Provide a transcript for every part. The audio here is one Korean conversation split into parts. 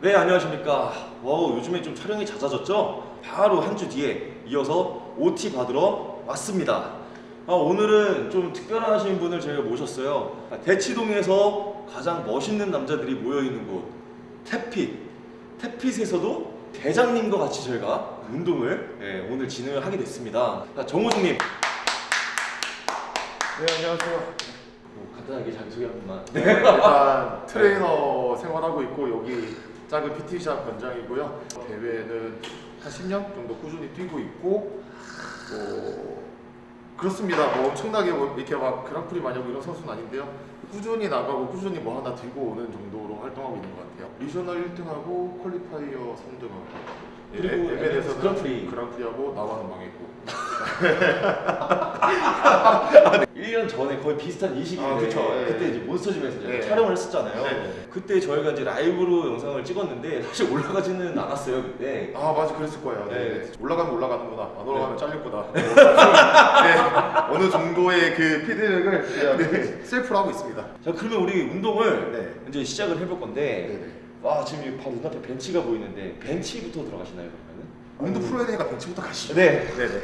네 안녕하십니까? wow 요즘에 좀 촬영이 잦아졌죠? 바로 한 주 뒤에 이어서 OT 받으러 왔습니다. 아, 오늘은 좀 특별하신 분을 저희가 모셨어요. 아, 대치동에서 가장 멋있는 남자들이 모여있는 곳 태핏 태핏에서도 대장님과 같이 저희가 운동을 예, 오늘 진행을 하게 됐습니다. 자, 정호중님. 네 안녕하세요. 뭐 간단하게 자기소개 한 번만. 네, 일단 트레이너 생활하고 있고 여기 작은 PT샵 관장이고요. 대회는 한 10년 정도 꾸준히 뛰고 있고 뭐 그렇습니다. 뭐 엄청나게 뭐 이렇게 막 그랑프리 많이 하고 이런 선수는 아닌데요. 꾸준히 나가고 꾸준히 뭐 하나 들고 오는 정도로 활동하고 있는 것 같아요. regional 1등하고 qualifier 3등하고 그리고 에벤에서는 그랑프리. 그랑프리하고 나바는 망했고 1년 전에 거의 비슷한 이 시기인데 아, 그쵸. 예. 그때 이제 몬스터짐에서 네. 촬영을 했었잖아요. 네. 그때 저희가 이제 라이브로 영상을 찍었는데 사실 올라가지는 않았어요 그때. 아 맞아 그랬을 거예요. 네. 네. 올라가면 올라가는구나. 안 올라가면 잘렸구나. 네. 어느 정도의 그 피드백을 네. 셀프로 하고 있습니다. 자 그러면 우리 운동을 네. 이제 시작을 해볼 건데. 와 지금 바로 눈앞에 벤치가 보이는데 벤치부터 들어가시나요 그러면은? 운동 풀어야 되니까 벤치부터 가시죠. 네. 네네.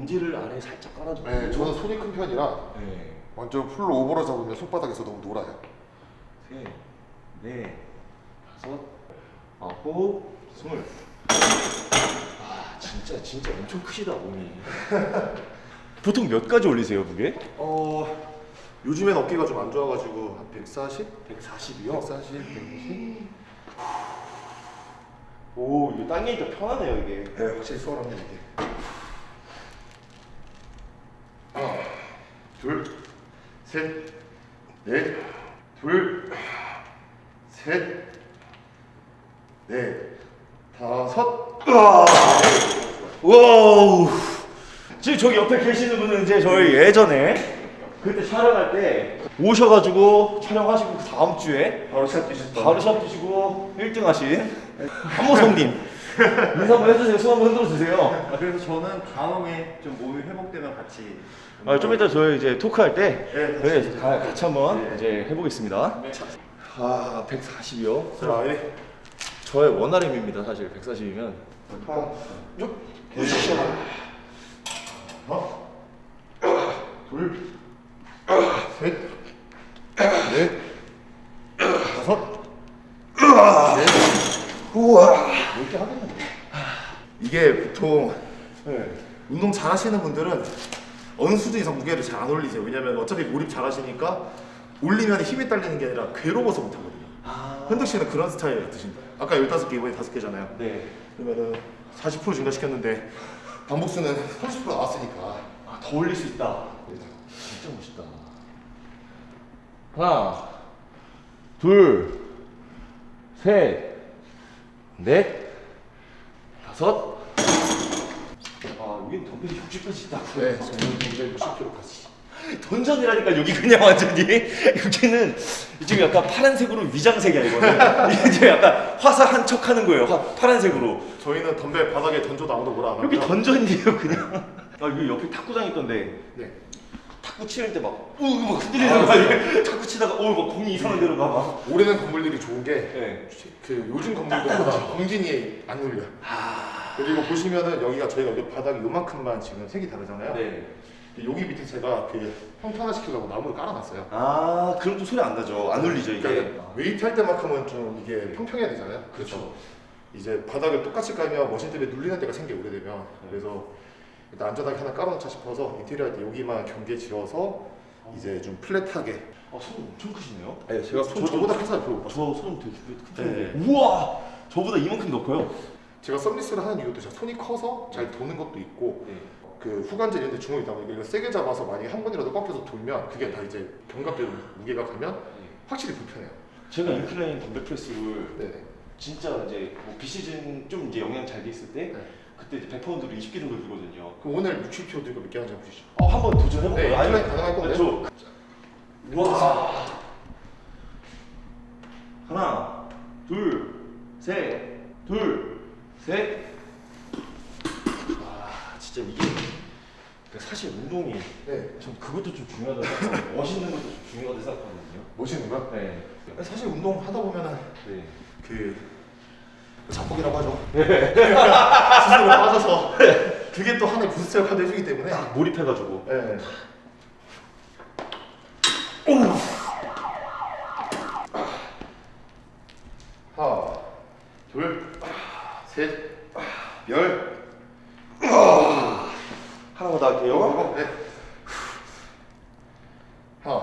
엄지를 아래 살짝 깔아주고. 네, 저는 손이 큰 편이라 네. 완전 풀로 오버로 잡으면 손바닥에서 너무 놀아요. 셋, 넷, 다섯, 아홉, 스물. 아 진짜 진짜 엄청 크시다 몸이. 보통 몇 가지 올리세요 무게? 어 요즘엔 어깨가 좀 안 좋아가지고 한 140? 140이요. 140, 150? 오 이거 당기니까 편하네요 이게. 네, 확실히 수월합니다 이게. 하나, 둘, 셋, 넷, 둘, 셋, 넷, 다섯. wow. 지금 저기 옆에 계시는 분은 이제 저희 예전에 그때 촬영할 때 오셔가지고 촬영하시고 그 다음 주에 바로 시합 뛰셨다. 바로 시합 뛰시고 1등 하신 한모성님 인사 한번 해주세요. 손 한번 흔들어 주세요. 아, 그래서 저는 간혹에 좀 몸이 회복되면 같이 아, 좀 이따 저희 이제 토크할 때 네, 네, 가- 같이 한번 네. 이제 해보겠습니다. 아, 140이요. 자, 예. 저의 원RM입니다. 사실 140이면. 하나, 쭉. 하나, 둘, 셋, 넷, 다섯, 넷. 우와. 이렇게 하겠는데. 이게 보통 네. 운동 잘 하시는 분들은 어느 수준 이상 무게를 잘 안 올리세요. 왜냐면 어차피 몰입 잘 하시니까 올리면 힘이 딸리는 게 아니라 괴로워서 못 하거든요. 아. 현득 씨는 그런 스타일 같으신다. 아까 15개 이번에 5개잖아요. 네. 그러면은 40% 증가시켰는데 반복수는 30% 나왔으니까 아, 더 올릴 수 있다. 진짜 멋있다. 하나, 둘, 셋, 넷, 다섯. 아, 여긴 덤벨이 60까지 있다고. 네, 저는 260kg까지. 던전이라니까 여기 그냥 완전히 여기는 지금 약간 파란색으로 위장색이야 이거는 이제 약간 화사한 척 하는 거예요 화, 파란색으로 저희는 덤벨 바닥에 던져도 아무도 뭐라 안 여기 합니다. 던전이에요 그냥 아 여기 옆에 탁구장 있던데 네. 탁구 치는 때막 우막 흔들리는 거 아니에요 탁구 치다가 어막 공이 이상한 데로 가막 오래된 건물들이 좋은 게 네. 그 요즘 건물들보다 공진이 안 울려. 그리고 보시면은 여기가 저희가 여기 바닥이 요만큼만 지금 색이 다르잖아요. 네. 여기 밑에 제가 그 평탄화 시키려고 나무를 깔아놨어요. 아 그럼 좀 소리 안 나죠 안 울리죠 이게 그러니까 weight 할 때만큼은 좀 이게 평평해야 되잖아요. 그렇죠. 이제 바닥을 똑같이 깔면 machine 때문에 눌리는 때가 생겨 오래되면 그래서 일단 안전하게 하나 깔아놓자 싶어서 인테리어 할 때 여기만 경계 지어서 이제 좀 flat하게. 아, 손 엄청 크시네요 네, 제가 손 저 보다 큰 사람 별로 못 봤어요. 저손 되게 큰 네. 우와 저보다 이만큼 더 커요 제가 서비스를 하는 이유도 제가 손이 커서 잘 도는 것도 있고 네. 그 후관절 이런 데 주먹이 있다 보니까 이걸 세게 잡아서 만약에 한 번이라도 꺾여서 돌면 그게 다 이제 견갑대로 무게가 가면 확실히 불편해요. 제가 incline dumbbell press를. 진짜 이제 뭐 비시즌 좀 이제 영향 잘 돼 있을 때 네. 그때 이제 100파운드로 20개 정도 들거든요. 그럼 오늘 60kg 들고 몇개 하는지 한번 보시죠. 어, 한번 도전해볼까요? 네, incline 가능할 건데. 저... 와. 하나, 둘, 셋, 둘, 셋. 와, 진짜 이게 그러니까 사실 운동이 네. 전 그것도 좀 중요하다고 멋있는 것도 좀 중요하다고 생각하거든요. 멋있는 거? 네. 사실 운동 하다 보면은 네. 그 자폭이라고 하죠. 스스로 빠져서 그게 또 하나의 부스트 역할도 해주기 때문에. 몰입해가지고. 네. 하나, 둘, 셋, 열. 하나만 더 할게요. 네. 하나.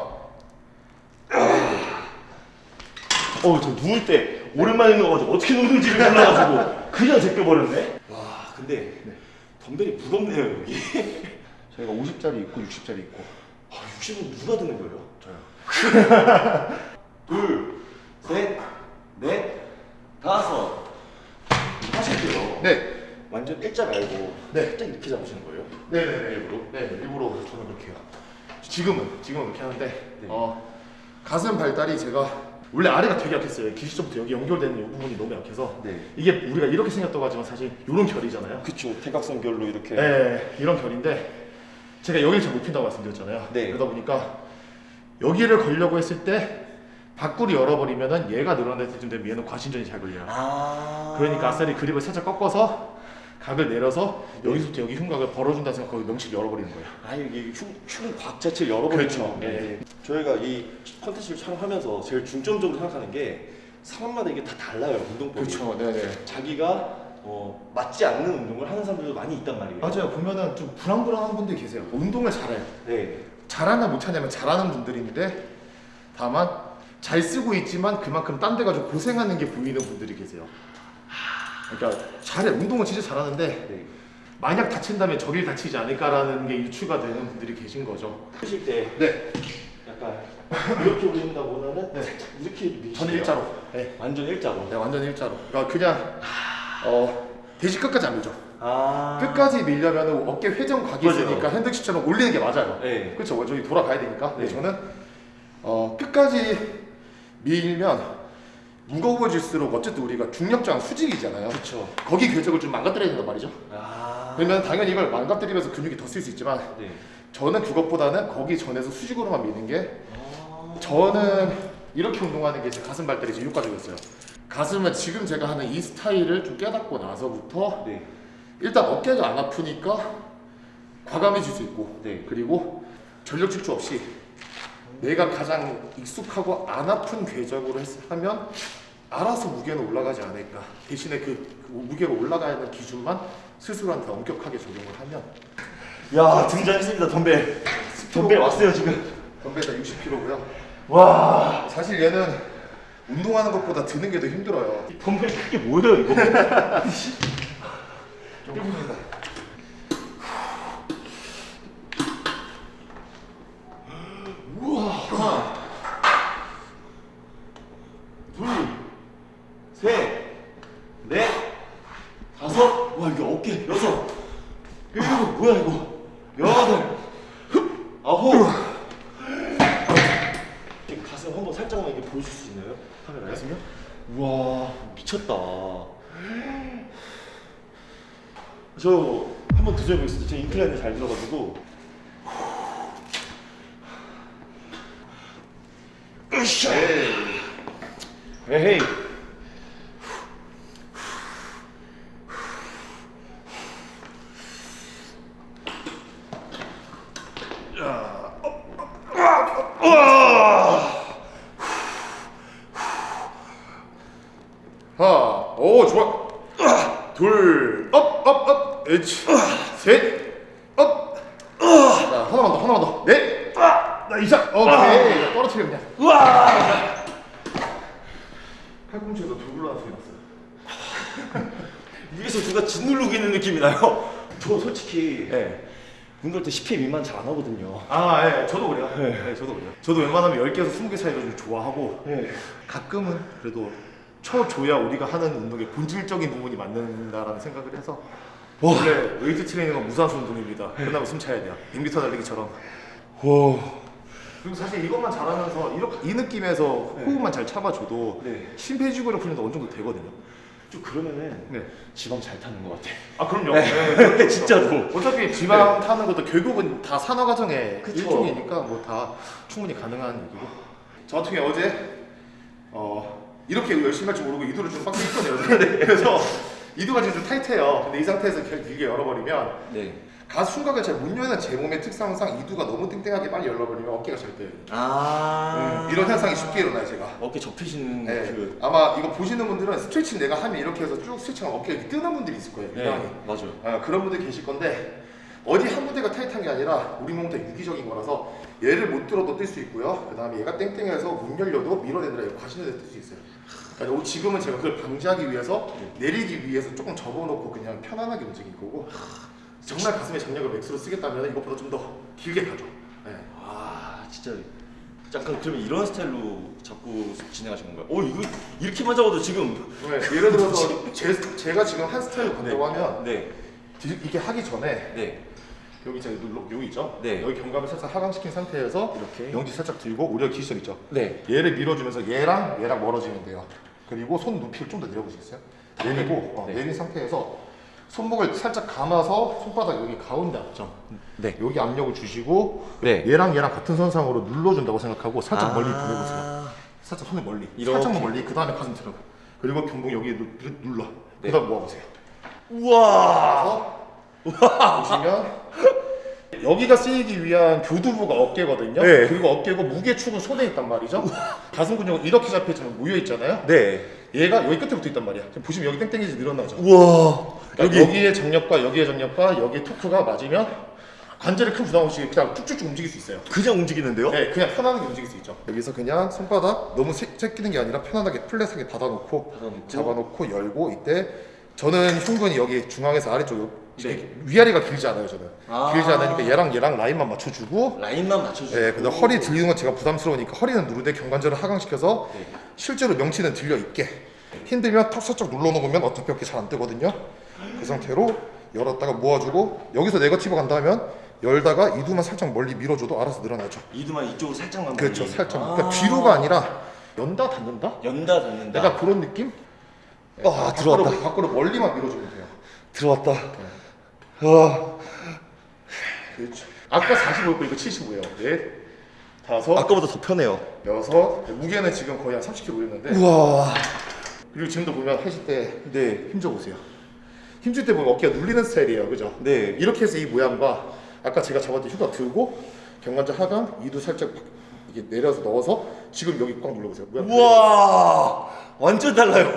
어, 저 누울 때 오랜만에 누워가지고 어떻게 누는지를 몰라가지고 그냥 제껴버렸네. 와, 근데 덤벨이 무겁네요 여기. 저희가 50짜리 있고 60짜리 있고. 아, 60은 누가 드는 거예요? 저요. 둘, 셋, 넷, 다섯. 하실게요. 네. 완전 일자 말고 네. 살짝 이렇게 잡으시는 거예요? 네네네. 일부러? 네, 일부러 저는 그렇게 해요. 지금은 지금은 그렇게 하는데 네. 어, 가슴 발달이 제가 원래 아래가 되게 약했어요. 기시점부터 여기 연결되는 이 부분이 너무 약해서 네. 이게 우리가 이렇게 생겼다고 하지만 사실 이런 결이잖아요. 그쵸. 대각선 결로 이렇게. 네, 이런 결인데 제가 여기를 잘 못 핀다고 말씀드렸잖아요. 네. 그러다 보니까 여기를 걸려고 했을 때 밖구리 열어버리면은 얘가 늘어날 때쯤 되면 얘는 과신전이 잘 걸려요. 아. 그러니까 아싸리 그립을 살짝 꺾어서 각을 내려서 여기서부터 여기 흉곽을 벌어준다 생각 거기 명치를 열어버리는 거예요. 아 여기 흉, 흉곽 자체를 열어버리는 그렇죠. 건데 네. 저희가 이 컨텐츠를 촬영하면서 제일 중점적으로 생각하는 게 사람마다 이게 다 달라요 운동법이 네네. 자기가 어, 맞지 않는 운동을 하는 사람들도 많이 있단 말이에요 맞아요. 보면은 좀 불안불안한 분들이 계세요. 운동을 잘해요. 네 잘하나 못하냐면 잘하는 분들인데 다만 잘 쓰고 있지만 그만큼 딴 데 가지고 고생하는 게 보이는 분들이 계세요. 그러니까 잘해 운동은 진짜 잘하는데 네. 만약 다친다면 저길 다치지 않을까라는 게 유추가 되는 분들이 계신 거죠. 하실 때 네. 약간 이렇게 올린다보다는 네. 살짝 이렇게 밀으시면 저는 일자로. 네. 완전 일자로 네, 완전 일자로. 그러니까 그냥 어 돼지 끝까지 안 밀죠. 아 끝까지 밀려면 어깨 회전 각이 맞아요. 있으니까 핸드치처럼 올리는 게 맞아요. 네. 그렇죠. 저기 돌아가야 되니까. 네. 저는 어, 끝까지 밀면 무거워질수록 어쨌든 우리가 중력장 수직이잖아요. 그쵸 거기 궤적을 좀 망가뜨려야 된단 말이죠. 아 그러면 당연히 이걸 망가뜨리면서 근육이 더 쓸 수 있지만 네. 저는 그것보다는 거기 전에서 수직으로만 미는 게 아. 저는 이렇게 운동하는 게 제 가슴 발달이 제일 효과적이었어요. 가슴은 지금 제가 하는 이 스타일을 좀 깨닫고 나서부터 네. 일단 어깨가 안 아프니까 과감해질 수 있고 네. 그리고 전력 질주 없이 내가 가장 익숙하고 안 아픈 궤적으로 했, 하면 알아서 무게는 올라가지 않을까 대신에 그, 그 무게가 올라가는 기준만 스스로한테 엄격하게 적용을 하면. 야 등장했습니다 덤벨. 덤벨 왔어요 지금. 덤벨 다 60kg고요. 와. 사실 얘는 운동하는 것보다 드는 게 더 힘들어요. 이 덤벨 크게 뭐예요 이거? 조금입니다 우와 하나 둘셋넷 다섯 와 이게 어깨 여섯 일곱 뭐야 이거 여덟 아홉 지금 가슴 한번 살짝만 이렇게 보여줄 수 있나요? 카메라에? 가슴이요? 우와 미쳤다 저 한번 도전해보겠습니다 제 인클라인이 잘 들어가지고 으쌰 에헤이 하나, 오 좋아. 둘, up, up, up, 에치, 셋, up. 자, 하나만 더, 하나만 더. 넷, 나 이상. 오케이, 떨어뜨려 그냥. 우와 팔꿈치에서 돌굴러가는 소리 났어요. 위에서 누가 짓누르고 있는 느낌이 나요 저 솔직히 네. 운동할 때 10회 미만 잘 안 하거든요 아, 예, 저도 그래요. 네. 저도 그래요. 저도 웬만하면 10개에서 20개 사이를 좀 좋아하고 네. 가끔은 그래도 쳐줘야 우리가 하는 운동의 본질적인 부분이 맞는다라는 생각을 해서 원래 웨이트 트레이닝은 무산소 운동입니다. 끝나면 숨 차야 돼요. 100m 달리기처럼. 와 그리고 사실 이것만 잘하면서 이렇게 이 느낌에서 호흡만 잘 참아줘도 네. 심폐지구력 훈련도 어느 정도 되거든요. 좀 그러면은 네. 지방 잘 타는 것 같아. 아 그럼요. 네. 그렇죠. 진짜로. 어차피 지방 타는 것도 결국은 다 산화 과정의 그쵸. 일종이니까 뭐 다 충분히 가능한 얘기고. 저 같은 경우 어제 어 이렇게 열심히 할 줄 모르고 이두를 좀 빡세게 했거든요. 어제. 그래서 이두가 지금 좀 타이트해요. 근데 이 상태에서 길게 열어버리면 네. 가스 순각을 잘 못 여는 제 몸의 특성상 이두가 너무 땡땡하게 빨리 열어버리면 어깨가 잘 돼요. 아. 음, 이런 현상이 쉽게 일어나요 제가. 어깨 접히시는 네. 그. 아마 이거 보시는 분들은 스트레칭 내가 하면 이렇게 해서 쭉 스트레칭하면 어깨가 이렇게 뜨는 분들이 있을 거예요. 네. 맞아요. 아, 그런 분들 계실 건데 어디 한 군데가 타이트한 게 아니라 우리 몸은 다 유기적인 거라서 얘를 못 들어도 뜰 수 있고요. 그 다음에 얘가 땡땡해서 문 열려도 밀어내느라 이거 과신을 뜰수 있어요. 그러니까 요- 지금은 제가 그걸 방지하기 위해서 내리기 위해서 조금 접어놓고 그냥 편안하게 움직일 거고 정말 가슴에 장력을 맥스로 쓰겠다면 이것보다 좀 더 길게 가죠. 네. 아 진짜 약간 그러면 이런 스타일로 자꾸 진행하시는 건가요? 어 이거 이렇게만 잡아도 지금 네, 예를 들어서 제, 제가 지금 한 스타일로 간다고 하면 네 디- 이게 하기 전에 네. 여기 제가 눌러 여기 있죠? 네. 여기 경감을 살짝 하강시킨 상태에서 이렇게? 영지 살짝 들고 우리가 기시점 있죠? 네. 얘를 밀어주면서 얘랑 얘랑 멀어지면 돼요. 그리고 손 높이를 좀 더 내려보시겠어요? 내리고 어, 네. 내린 상태에서 손목을 살짝 감아서 손바닥 여기 가운데 앞점 네. 여기 압력을 주시고 네. 얘랑 얘랑 같은 선상으로 눌러준다고 생각하고 살짝 아. 멀리 보내보세요. 살짝 손을 멀리 이렇게. 살짝만 멀리 그 다음에 가슴 들어가 그리고 경봉 여기 눌러 네. 그 다음 모아보세요. 우와. 보시면 여기가 쓰이기 위한 교두부가 어깨거든요. 네. 그리고 어깨고 무게축은 손에 있단 말이죠. 가슴 근육은 이렇게 잡혀있지만 모여 있잖아요. 네. 얘가 여기 끝에 붙어 있단 말이야. 보시면 여기 땡땡이지 늘어나죠. 우와. 그러니까 여기 에 정력과 여기에 정력과 여기에 토크가 맞으면 관절에 큰 부담 없이 그냥 쭉쭉쭉 움직일 수 있어요. 그냥 움직이는데요? 네, 그냥 편안하게 움직일 수 있죠. 여기서 그냥 손바닥 너무 새- 새끼는 게 아니라 편안하게 플랫하게 닫아놓고 닫아놓고. 잡아놓고 열고 이때 저는 흉근이 여기 중앙에서 아래쪽 요- 네. 위아래가 길지 않아요 저는 아. 길지 않으니까 얘랑 얘랑 라인만 맞춰주고 라인만 맞춰주고. 네, 근데 허리 들리는 건 제가 부담스러우니까 허리는 누르되 경관절을 하강시켜서 네. 실제로 명치는 들려 있게 힘들면 턱 살짝 눌러놓으면 어차피 이렇게 잘 안 뜨거든요 그 상태로 열었다가 모아주고 여기서 네거티브 간다 하면 열다가 이두만 살짝 멀리 밀어줘도 알아서 늘어나죠 이두만 이쪽으로 살짝만. 그렇죠 멀리. 살짝 아. 그러니까 뒤로가 아니라 연다 닫는다? 연다 닫는다. 약간 그런 느낌? 아, 밖으로, 들어왔다. 밖으로 멀리만 밀어주면 돼요 들어왔다. 와. 그렇죠 아까 45였고 이거 75예요 넷 다섯 아까보다 더 편해요. 여섯 무게는 지금 거의 한 30kg였는데 우와. 그리고 지금도 보면 하실 때 네. 힘줘 보세요. 힘줄 때 보면 어깨가 눌리는 스타일이에요, 그죠? 네. 이렇게 해서 이 모양과 아까 제가 잡았던 휴가 들고 경관절 하강, 이도 살짝 이게 내려서 넣어서 지금 여기 꽉 눌러보세요. 모양 우와. 완전 달라요.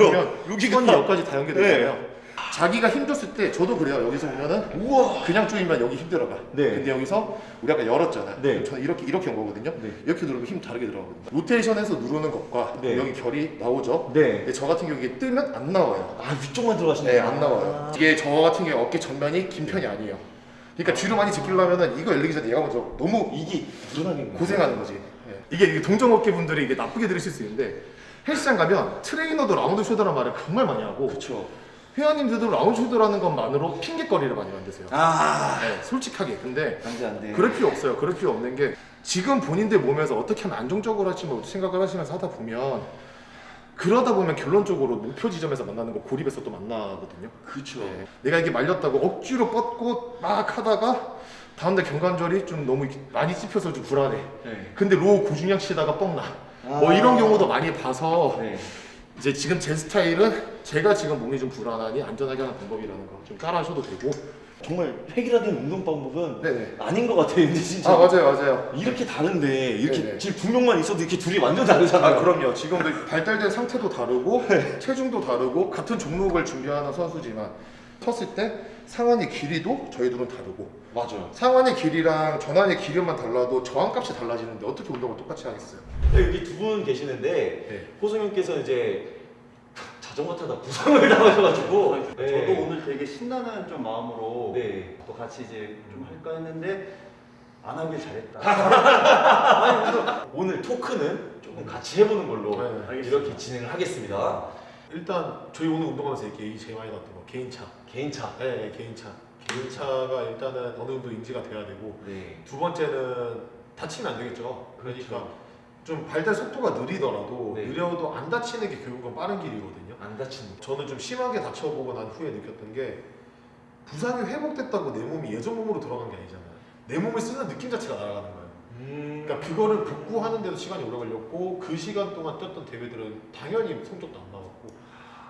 여기가 여기까지 다 연결되잖아요. 네. 자기가 힘줬을 때 저도 그래요. 여기서 보면은 우와. 그냥 조이면 여기 힘 들어가. 네. 근데 여기서 우리 아까 열었잖아. 네. 저는 이렇게 이렇게 온 거거든요. 네. 이렇게 누르면 힘 다르게 들어가거든요. 로테이션에서 누르는 것과 네. 여기 결이 나오죠. 네. 근데 저 같은 경우 이게 뜨면 안 나와요. 아 위쪽만 들어가시네. 네, 안 나와요. 이게 저 같은 경우 어깨 전면이 긴 편이 아니에요. 그러니까 뒤로 많이 제끼려면은 이거 열리기 전에 얘가 먼저 너무 이게 불안하게 고생하는 거지. 예. 이게, 이게 동정 어깨 분들이 이게 나쁘게 들으실 수 있는데 헬스장 가면 트레이너도 round shoulder란 말을 정말 많이 하고 그렇죠. 회원님들도 round shoulder라는 것만으로 핑계거리를 많이 만드세요. 아. 네, 솔직하게. 근데 안돼 안돼. 그럴 필요 없어요. 그럴 필요 없는 게 지금 본인들 몸에서 어떻게 하면 안정적으로 할지 뭐 생각을 하시면서 하다 보면 그러다 보면 결론적으로 목표 지점에서 만나는 거 고립에서 또 만나거든요. 그렇죠. 네. 내가 이게 말렸다고 억지로 뻗고 막 하다가 다음날 견관절이 좀 너무 많이 찝혀서 좀 불안해. 네. 근데 row 고중량 치다가 뻥나. 뭐 아. 이런 경우도 많이 봐서 네. 이제 지금 제 스타일은 제가 지금 몸이 좀 불안하니 안전하게 하는 방법이라는 거 좀 따라 하셔도 되고. 정말 획일화된 운동 방법은 네네. 아닌 것 같아요. 근데 진짜. 아 맞아요 맞아요. 이렇게 다른데 이렇게 네네. 지금 두 명만 있어도 이렇게 둘이 완전 다르잖아요. 아 그럼요. 지금도 발달된 상태도 다르고 체중도 다르고 같은 종목을 준비하는 선수지만 섰을 때 상완의 길이도 저희들은 다르고 맞아요. 상완의 길이랑 전완의 길이만 달라도 저항값이 달라지는데 어떻게 운동을 똑같이 하겠어요? 여기 두 분 계시는데 네. 호성님께서 이제 자전거 타다 부상을 당하셔가지고 네. 저도 오늘 되게 신나는 좀 마음으로 네. 또 같이 이제 좀 할까 했는데 안 하길 잘했다. 오늘 토크는 조금 같이 해보는 걸로 네. 이렇게 진행을 하겠습니다. 일단 저희 오늘 운동하면서 이게 제일 많이 나왔던 거 개인차. 개인차. 네, 개인차. 개인차가 일단은 어느 정도 인지가 돼야 되고 네. 두 번째는 다치면 안 되겠죠. 그러니까 그렇죠. 좀 발달 속도가 느리더라도 네. 느려도 안 다치는 게 결국은 빠른 길이거든요. 안 다치는 거. 저는 좀 심하게 다쳐보고 난 후에 느꼈던 게 부상이 회복됐다고 내 몸이 예전 몸으로 돌아간 게 아니잖아요. 내 몸을 쓰는 느낌 자체가 날아가는 거예요. 음. 그러니까 그거를 복구하는데도 시간이 오래 걸렸고 그 시간 동안 뛰었던 대회들은 당연히 성적도 안 나왔고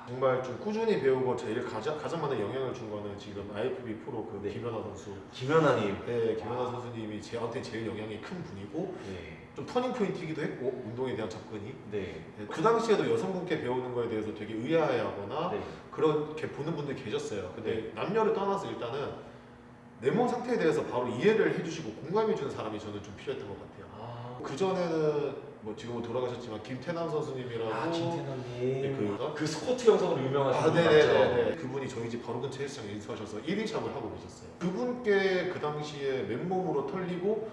정말 좀 꾸준히 배우고 제일 가장 가장 많은 영향을 준 거는 지금 IFB 프로 그 네. 김연아 선수. 김연아님. 네, 김연아 선수님이 저한테 제일 영향이 큰 분이고 네. 좀 터닝 포인트이기도 했고 운동에 대한 접근이 네. 네, 그 당시에도 여성분께 배우는 거에 대해서 되게 의아해하거나 네. 그렇게 보는 분들이 계셨어요. 근데 남녀를 떠나서 일단은 내 몸 상태에 대해서 바로 이해를 해주시고 공감해주는 사람이 저는 좀 필요했던 것 같아요. 아, 그 전에는 뭐 지금은 돌아가셨지만 김태남 선수님이라고 아 김태남님. 네, 그- 그 스쿼트 영상으로 유명하신 아, 분 맞죠? 그분이 저희 집 바로 근처 헬스장에 인수하셔서 1인샵을 하고 계셨어요. 그분께 그 당시에 맨몸으로 털리고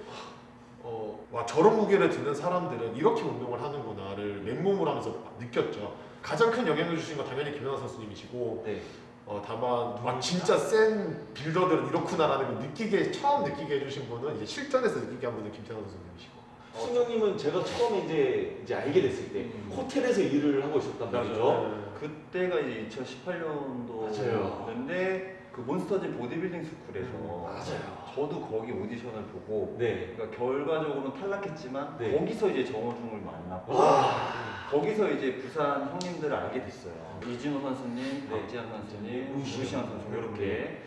어, 와 저런 무게를 드는 사람들은 이렇게 운동을 하는구나를 맨몸으로 하면서 느꼈죠. 가장 큰 영향을 주신 건 당연히 김연아 선수님이시고 네. 어, 다만 와 진짜 센 빌더들은 이렇구나라는 걸 느끼게 처음 느끼게 해주신 분은 이제 실전에서 느끼게 한 분은 김태환 선수님이시고 승영님은 제가 처음에 이제 이제 알게 됐을 때 음. 호텔에서 일을 하고 있었단 말이죠. 그때가 이제 2018년도였는데 맞아요. 그 몬스터즈 보디빌딩 스쿨에서 맞아요. 저도 거기 오디션을 보고 네. 그러니까 결과적으로는 탈락했지만 네. 거기서 이제 정호중을 만났고 와. 거기서 이제 부산 형님들을 알게 됐어요. 이진호 선수님, 네. 박지한 선수님, 루시안 선수 선수. 이렇게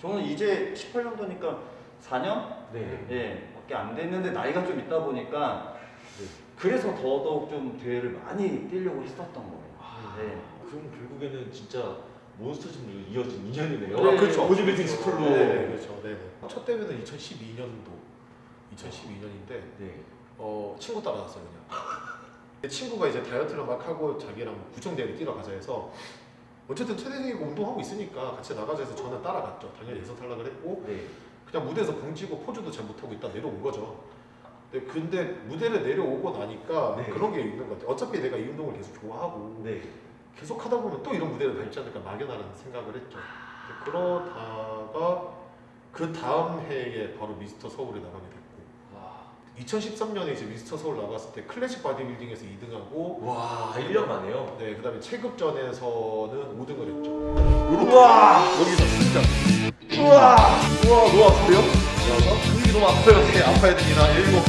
저는 이제 18년도니까 4년 네. 예, 밖에 안 됐는데 나이가 좀 있다 보니까 네. 그래서 더더욱 좀 대회를 많이 뛰려고 했었던 거예요. 아, 네. 그럼 결국에는 진짜 몬스터즈로 이어진 인연이네요. 아, 그렇죠. 보디빌딩 스쿨로. 네, 그렇죠. 네네. 첫 대회는 2012년도 2012년인데 네. 어, 친구 따라갔어요 그냥. 친구가 이제 다이어트를 막 하고 자기랑 구청 대회를 뛰러 가자 해서 어쨌든 최대생이고 운동하고 있으니까 같이 나가자 해서 저는 따라갔죠. 당연히 예선 탈락을 했고 네. 그냥 무대에서 봉지고 포즈도 잘 못하고 있다 내려온 거죠. 근데, 근데 무대를 내려오고 나니까 네. 그런 게 있는 것 같아요. 어차피 내가 이 운동을 계속 좋아하고 네. 계속 하다 보면 또 이런 무대를 밟지 않을까 막연하는 생각을 했죠. 그러다가 그 다음 해에 바로 미스터 서울에 나가게 됐고 와. 2013년에 이제 미스터 서울 나갔을 때 클래식 바디빌딩에서 2등하고 와, 1년 만에요. 네 그 다음에 체급전에서는 5등을 했죠. 우와! 여기서 진짜 우와! 우와, 너무 아프세요? 근육이 너무 아파요. 네, 아파야 됩니다. 일곱